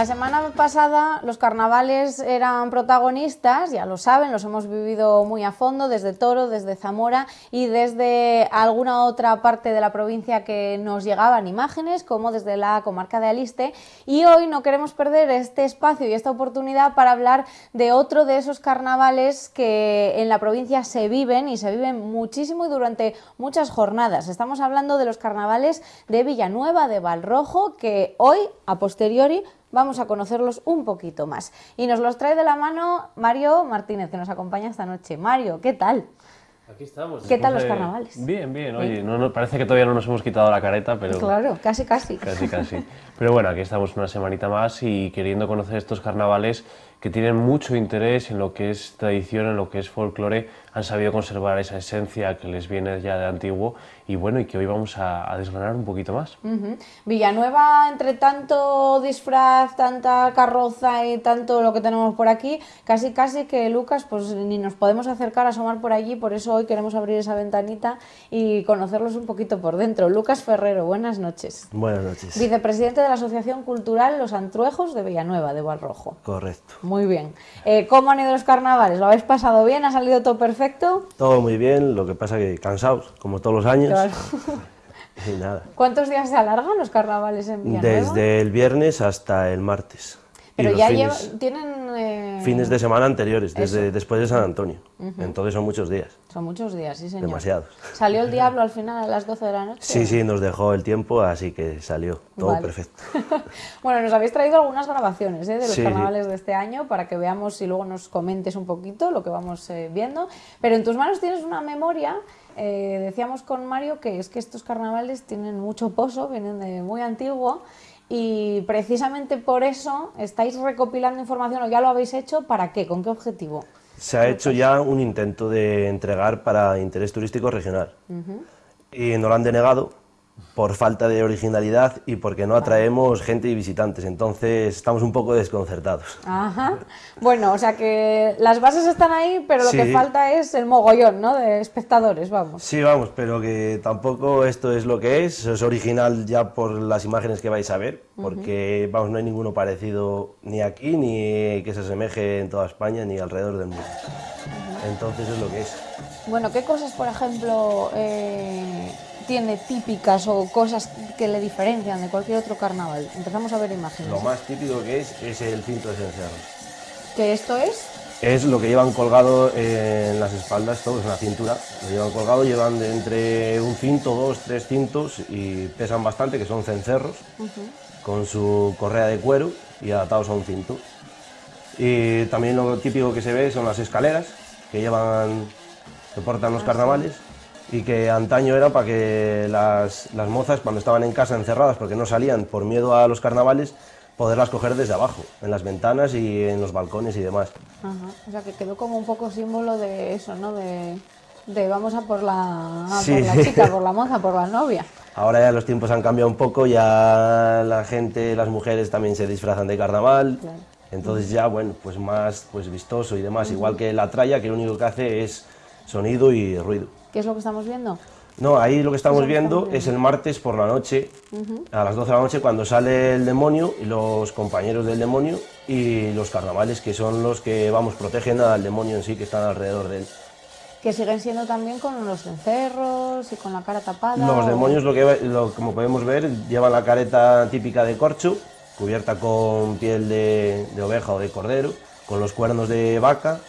La semana pasada los carnavales eran protagonistas, ya lo saben, los hemos vivido muy a fondo desde Toro, desde Zamora y desde alguna otra parte de la provincia que nos llegaban imágenes, como desde la comarca de Aliste. Y hoy no queremos perder este espacio y esta oportunidad para hablar de otro de esos carnavales que en la provincia se viven y se viven muchísimo y durante muchas jornadas. Estamos hablando de los carnavales de Villanueva de Valrojo, que hoy, a posteriori, vamos a conocerlos un poquito más. Y nos los trae de la mano Mario Martínez, que nos acompaña esta noche. Mario, ¿qué tal? Aquí estamos. ¿Qué tal los carnavales? Bien, bien. Oye, no, no, parece que todavía no nos hemos quitado la careta, pero... Claro, casi, casi. Casi, casi. Pero bueno, aquí estamos una semanita más y queriendo conocer estos carnavales que tienen mucho interés en lo que es tradición, en lo que es folclore, han sabido conservar esa esencia que les viene ya de antiguo y bueno, y que hoy vamos a, desgranar un poquito más. Villanueva, entre tanto disfraz, tanta carroza y tanto lo que tenemos por aquí, casi casi que Lucas, pues ni nos podemos acercar a asomar por allí, por eso hoy queremos abrir esa ventanita y conocerlos un poquito por dentro. Lucas Ferrero, buenas noches. Buenas noches. Vicepresidente de la Asociación Cultural Los Antruejos de Villanueva, de Valrojo. Correcto. Muy bien. Eh, ¿Cómo han ido los carnavales? ¿Lo habéis pasado bien? ¿Ha salido todo perfecto? Todo muy bien, lo que pasa que cansados, como todos los años. Claro. y nada. ¿Cuántos días se alargan los carnavales en Villanueva? Desde el viernes hasta el martes. Pero ya tienen... Eh, fines de semana anteriores, desde después de San Antonio. Entonces son muchos días. Son muchos días, sí señor. Demasiados. ¿Salió el diablo al final a las 12 de la noche? Sí, sí, nos dejó el tiempo, así que salió. Todo perfecto. bueno, nos habéis traído algunas grabaciones ¿eh? de los carnavales de este año para que veamos y luego nos comentes un poquito lo que vamos eh, viendo. Pero en tus manos tienes una memoria decíamos con Mario que es que estos carnavales tienen mucho pozo, vienen de muy antiguo y precisamente por eso estáis recopilando información o ya lo habéis hecho, ¿para qué? ¿Con qué objetivo? Se ha hecho ya un intento de entregar para interés turístico regional y no lo han denegado por falta de originalidad y porque no atraemos gente y visitantes, entonces estamos un poco desconcertados. Ajá. Bueno, o sea que las bases están ahí, pero lo que falta es el mogollón, ¿no?, de espectadores, vamos. Sí, vamos, pero que tampoco esto es lo que es, es original ya por las imágenes que vais a ver, porque, vamos, no hay ninguno parecido ni aquí, ni que se asemeje en toda España, ni alrededor del mundo. Entonces es lo que es. Bueno, ¿qué cosas, por ejemplo, eh, tiene típicas o cosas que le diferencian de cualquier otro carnaval? Empezamos a ver imágenes. Lo más típico que es es el cinto de cencerro. ¿Qué esto es? Es lo que llevan colgado en las espaldas, todos en la cintura. Lo llevan colgado, llevan de entre un cinto, dos, tres cintos y pesan bastante, que son cencerros, con su correa de cuero y adaptados a un cinto. Y también lo típico que se ve son las escaleras que llevan, que portan los carnavales y que antaño era para que las, las, mozas cuando estaban en casa encerradas porque no salían por miedo a los carnavales poderlas coger desde abajo, en las ventanas y en los balcones y demás. O sea que quedó como un poco símbolo de eso, ¿no? De, de vamos a por la, por la chica, por la moza, por la novia. Ahora ya los tiempos han cambiado un poco, ya la gente, las mujeres también se disfrazan de carnaval, entonces ya, bueno, pues más pues vistoso y demás, igual que la tralla que lo único que hace es sonido y ruido. ¿Qué es lo que estamos viendo? No, ahí lo que estamos, viendo, es el martes por la noche, a las 12 de la noche, cuando sale el demonio y los compañeros del demonio y los carnavales, que son los que, vamos, protegen al demonio en sí, que están alrededor de él. Que siguen siendo también con los encerros y con la cara tapada. Los demonios, lo que, como podemos ver, llevan la careta típica de corcho, cubierta con piel de, de oveja o de cordero, con los cuernos de vaca,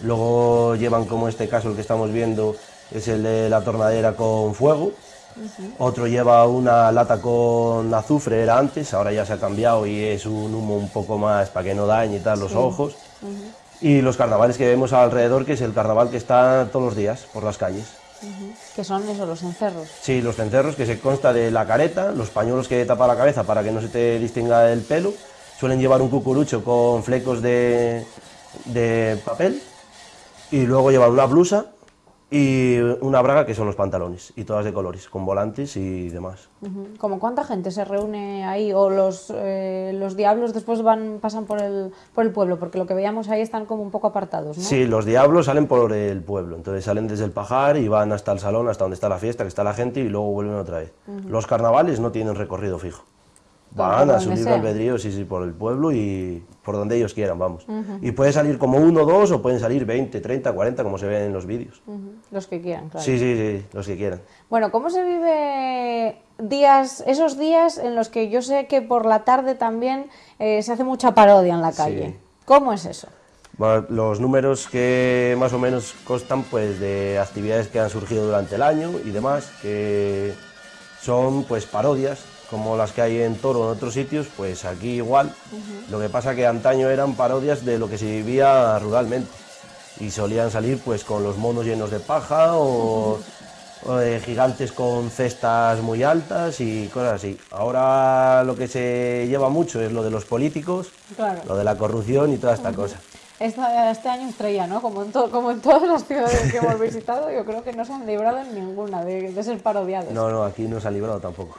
luego llevan como este caso el que estamos viendo, es el de la tornadera con fuego. Otro lleva una lata con azufre, era antes, ahora ya se ha cambiado y es un humo un poco más para que no dañe y tal los ojos. Y los carnavales que vemos alrededor, que es el carnaval que está todos los días por las calles. ¿Qué son esos, los encerros? Sí, los encerros, que se consta de la careta, los pañuelos que tapa la cabeza para que no se te distinga el pelo. Suelen llevar un cucurucho con flecos de, de papel y luego llevar una blusa y una braga que son los pantalones, y todas de colores, con volantes y demás. ¿Cómo cuánta gente se reúne ahí? ¿O los, eh, los diablos después van pasan por el, por el pueblo? Porque lo que veíamos ahí están como un poco apartados, ¿no? Sí, los diablos salen por el pueblo, entonces salen desde el pajar y van hasta el salón, hasta donde está la fiesta, que está la gente, y luego vuelven otra vez. Los carnavales no tienen recorrido fijo. Van a su libre albedrío, sí, sí, por el pueblo y por donde ellos quieran, vamos. Y puede salir como uno, dos, o pueden salir 20, 30, 40, como se ve en los vídeos. Los que quieran, claro. Sí, sí, sí, los que quieran. Bueno, ¿cómo se vive días, esos días en los que yo sé que por la tarde también eh, se hace mucha parodia en la calle? Sí. ¿Cómo es eso? Bueno, los números que más o menos constan pues de actividades que han surgido durante el año y demás, que son pues parodias, como las que hay en Toro o en otros sitios, pues aquí igual. Lo que pasa que antaño eran parodias de lo que se vivía ruralmente y solían salir pues con los monos llenos de paja o, gigantes con cestas muy altas y cosas así. Ahora lo que se lleva mucho es lo de los políticos, Claro. lo de la corrupción y toda esta cosa. Esta- este año estrella, ¿no? Como en, to- como en todas las ciudades que hemos visitado, yo creo que no se han librado en ninguna de, de ser parodiados. No, no, aquí no se ha librado tampoco.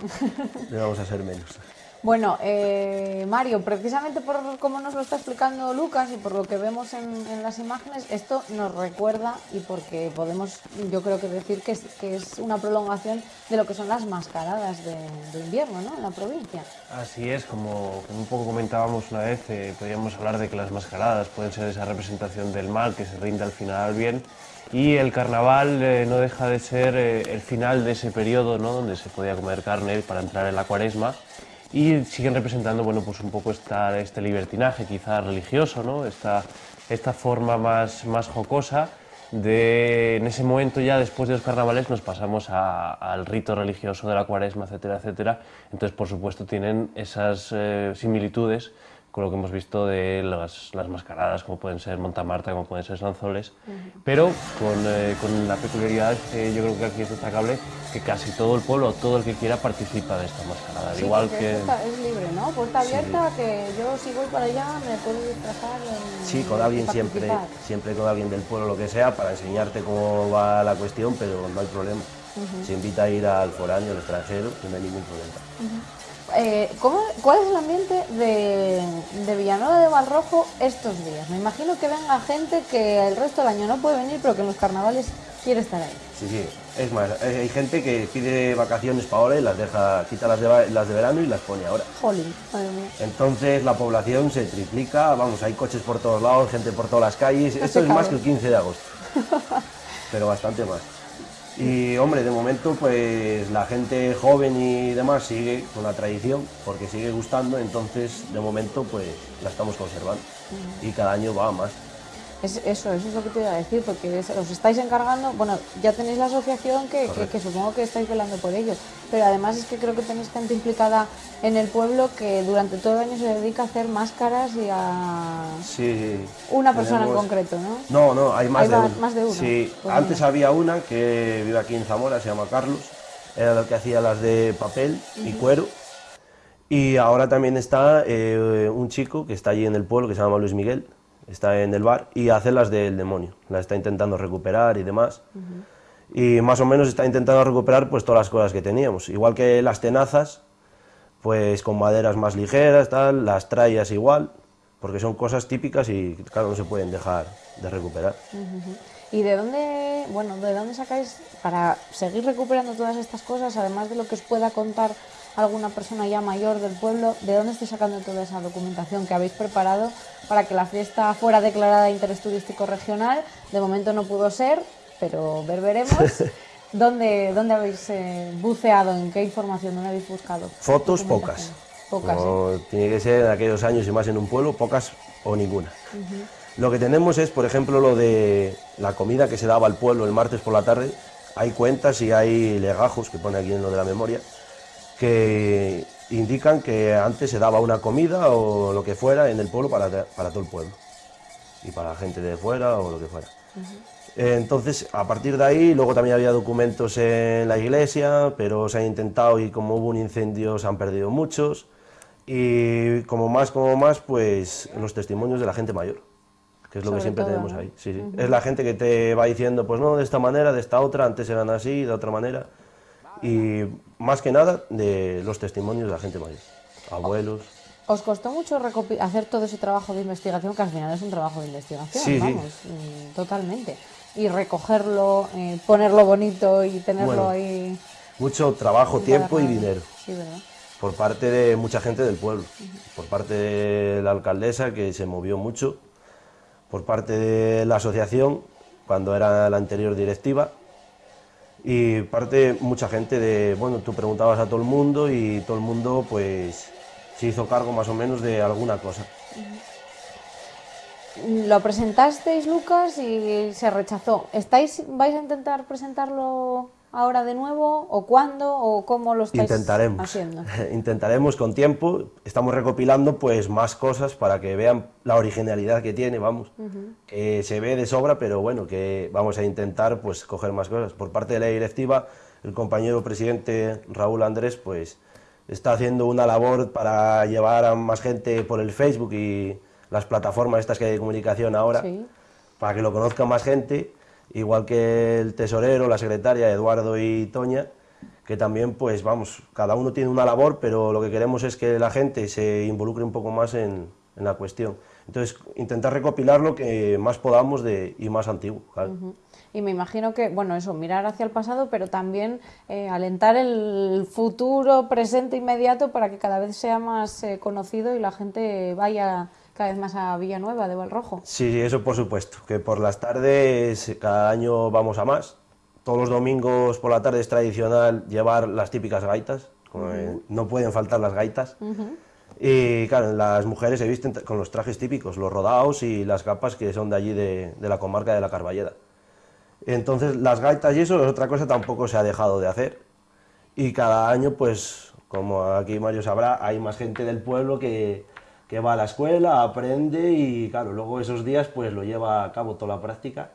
Le vamos a ser menos. Bueno, eh, Mario, precisamente por cómo nos lo está explicando Lucas y por lo que vemos en, las imágenes, esto nos recuerda y porque podemos, yo creo que decir que es, una prolongación de lo que son las mascaradas de, invierno, ¿no? En la provincia. Así es, como, un poco comentábamos una vez, eh, podríamos hablar de que las mascaradas pueden ser esa representación del mal que se rinde al final al bien y el carnaval eh, no deja de ser el final de ese periodo ¿no? donde se podía comer carne para entrar en la cuaresma y siguen representando bueno, pues un poco esta, este libertinaje quizá religioso, ¿no? esta, esta forma más, más jocosa de en ese momento ya después de los carnavales nos pasamos a- al rito religioso de la cuaresma, etcétera, etcétera. Entonces, por supuesto, tienen esas eh, similitudes con lo que hemos visto de las, las mascaradas, como pueden ser Montamarta, como pueden ser Sanzoles, pero con, eh, con la peculiaridad yo creo que aquí es destacable, que casi todo el pueblo, todo el que quiera participa de esta mascarada. Sí, Igual que... está- es libre, ¿no? Puerta abierta, que yo si voy para allá me puedo disfrazar. en- Sí, con alguien siempre, siempre con alguien del pueblo, lo que sea, para enseñarte cómo va la cuestión, pero no hay problema. Se invita a ir al foráneo, al extranjero, no hay ningún problema. Eh, ¿cómo- ¿Cuál es el ambiente de, de Villanueva de Valrojo estos días? Me imagino que venga gente que el resto del año no puede venir, pero que en los carnavales quiere estar ahí. Sí, sí. Es más, hay hay gente que pide vacaciones para ahora y las deja, quita las de, las de verano y las pone ahora. Jolín, madre mía. Entonces la población se triplica, vamos, hay coches por todos lados, gente por todas las calles. Esto es más que el 15 de agosto, pero bastante más. Y hombre, de momento pues la gente joven y demás sigue con la tradición porque sigue gustando, entonces de momento pues la estamos conservando. Y cada año va más. Es, eso, eso es lo que te iba a decir, porque os estáis encargando, bueno, ya tenéis la asociación que, que- que supongo que estáis velando por ello, pero además es que creo que tenéis gente implicada en el pueblo que durante todo el año se dedica a hacer máscaras y a Sí, una persona en concreto, ¿no? No, no, hay más Hay de uno. más de uno. Sí, Pues antes mira. había una que vive aquí en Zamora, se llama Carlos, era el que hacía las de papel y cuero. Y ahora también está eh, un chico que está allí en el pueblo, que se llama Luis Miguel, está en el bar y hace las del demonio, las está intentando recuperar y demás. Y más o menos está intentando recuperar pues todas las cosas que teníamos, igual que las tenazas, pues con maderas más ligeras, tal, las trallas igual, porque son cosas típicas y claro, no se pueden dejar de recuperar. ¿Y de dónde, bueno, de dónde sacáis para seguir recuperando todas estas cosas, además de lo que os pueda contar alguna persona ya mayor del pueblo, de dónde estáis sacando toda esa documentación que habéis preparado para que la fiesta fuera declarada de interés turístico regional? De momento no pudo ser, pero ver veremos. ¿Dónde, dónde habéis eh, buceado? ¿En qué información? ¿Dónde habéis buscado? Fotos pocas. Pocas, ¿eh? Tiene que ser en aquellos años y más en un pueblo, pocas o ninguna. Lo que tenemos es, por ejemplo, lo de la comida que se daba al pueblo el martes por la tarde. Hay cuentas y hay legajos que pone aquí en lo de la memoria que indican que antes se daba una comida o lo que fuera en el pueblo para, para todo el pueblo y para la gente de fuera o lo que fuera. Entonces, a partir de ahí, luego también había documentos en la iglesia, pero se han intentado y como hubo un incendio se han perdido muchos. Y como más, como más, pues los testimonios de la gente mayor, que es lo Sobre que siempre todo, tenemos ¿no? ahí. Sí, sí. Es la gente que te va diciendo, pues no, de esta manera, de esta otra, antes eran así, de otra manera. Y más que nada, de los testimonios de la gente mayor, abuelos. ¿Os costó mucho hacer todo ese trabajo de investigación, que al final es un trabajo de investigación, Sí, sí. vamos, mm, totalmente? Y recogerlo, eh, ponerlo bonito y tenerlo Bueno, ahí. Mucho trabajo, tiempo y dinero. Sí, ¿verdad? por parte de mucha gente del pueblo, por parte de la alcaldesa que se movió mucho, por parte de la asociación cuando era la anterior directiva y parte mucha gente de, bueno, tú preguntabas a todo el mundo y todo el mundo pues se hizo cargo más o menos de alguna cosa. Lo presentasteis, Lucas, y se rechazó. ¿Estáis, ¿Vais a intentar presentarlo ahora de nuevo? ¿O cuándo? ¿O cómo lo estáis Intentaremos. haciendo? Intentaremos con tiempo. Estamos recopilando pues más cosas para que vean la originalidad que tiene, vamos. Que se ve de sobra, pero bueno, que vamos a intentar pues coger más cosas. Por parte de la directiva, el compañero presidente Raúl Andrés pues está haciendo una labor para llevar a más gente por el Facebook y las plataformas estas que hay de comunicación ahora, Sí. para que lo conozca más gente, igual que el tesorero, la secretaria, Eduardo y Toña, que también, pues vamos, cada uno tiene una labor, pero lo que queremos es que la gente se involucre un poco más en, en la cuestión. Entonces, intentar recopilar lo que más podamos de, y más antiguo. claro. Ujú. Y me imagino que, bueno, eso, mirar hacia el pasado, pero también eh, alentar el futuro, presente, inmediato, para que cada vez sea más eh, conocido y la gente vaya cada vez más a Villanueva de Valrojo. Sí, sí, eso por supuesto, que por las tardes cada año vamos a más. Todos los domingos por la tarde es tradicional llevar las típicas gaitas, eh, no pueden faltar las gaitas. Y claro, las mujeres se visten con los trajes típicos, los rodados y las capas que son de allí de, de la comarca de la Carballeda. Entonces las gaitas y eso es otra cosa tampoco se ha dejado de hacer. Y cada año, pues, como aquí Mario sabrá, hay más gente del pueblo que, que va a la escuela, aprende y claro, luego esos días pues lo lleva a cabo toda la práctica,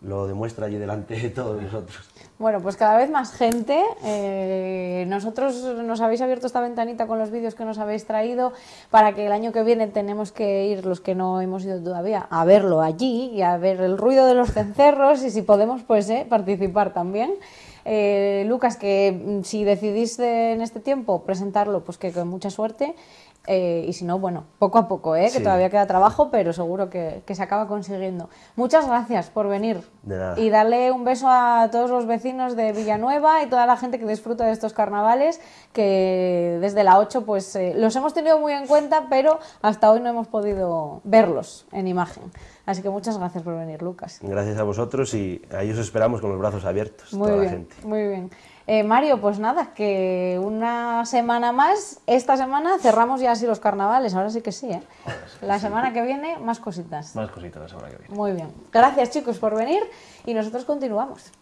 lo demuestra allí delante de todos nosotros. Bueno, pues cada vez más gente. eh, nosotros nos habéis abierto esta ventanita con los vídeos que nos habéis traído para que el año que viene tenemos que ir, los que no hemos ido todavía, a verlo allí y a ver el ruido de los cencerros y si podemos, pues eh, participar también. Eh, Lucas, que mm, si decidís en este tiempo presentarlo, pues que con mucha suerte. Eh, y si no, bueno, poco a poco, ¿eh? que Sí. todavía queda trabajo, pero seguro que, que se acaba consiguiendo. Muchas gracias por venir. De nada. Y darle un beso a todos los vecinos de Villanueva y toda la gente que disfruta de estos carnavales, que desde la 8 pues eh, los hemos tenido muy en cuenta, pero hasta hoy no hemos podido verlos en imagen. Así que muchas gracias por venir, Lucas. Gracias a vosotros y ahí os esperamos con los brazos abiertos, Muy toda bien, la gente. muy bien. Eh, Mario, pues nada, que una semana más, esta semana cerramos ya así los carnavales, ahora sí que sí, ¿eh? La semana que viene, más cositas. Más cositas la semana que viene. Muy bien. Gracias chicos por venir y nosotros continuamos.